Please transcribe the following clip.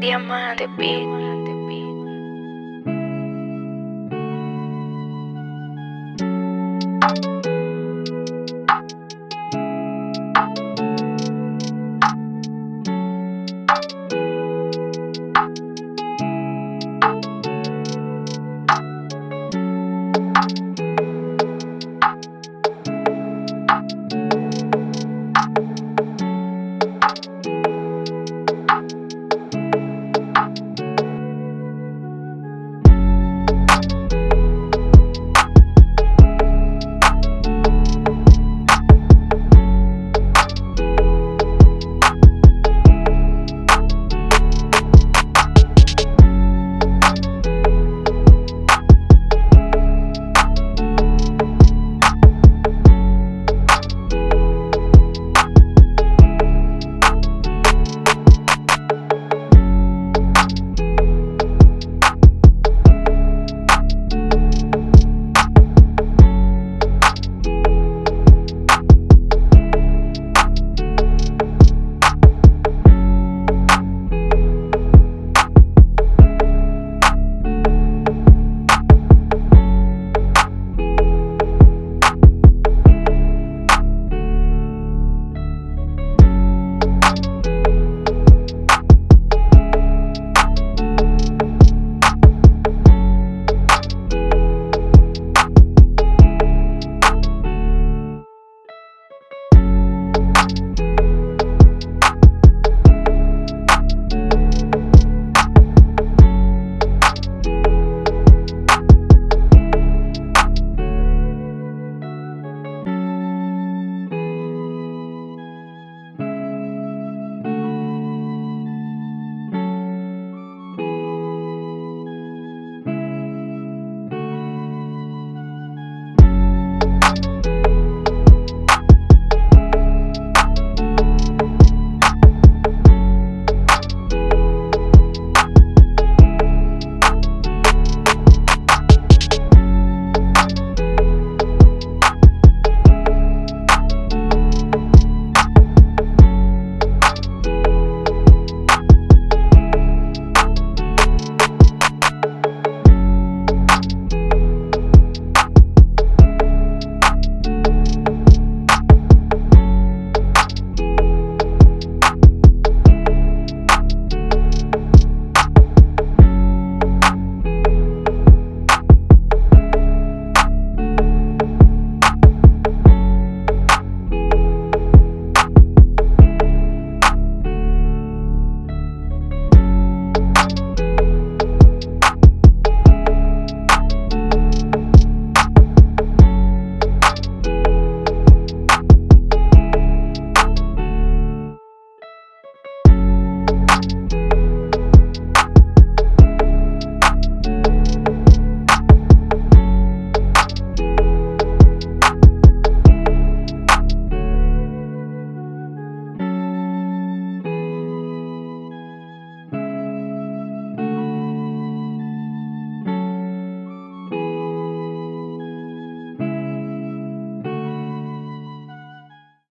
Diamante Beat.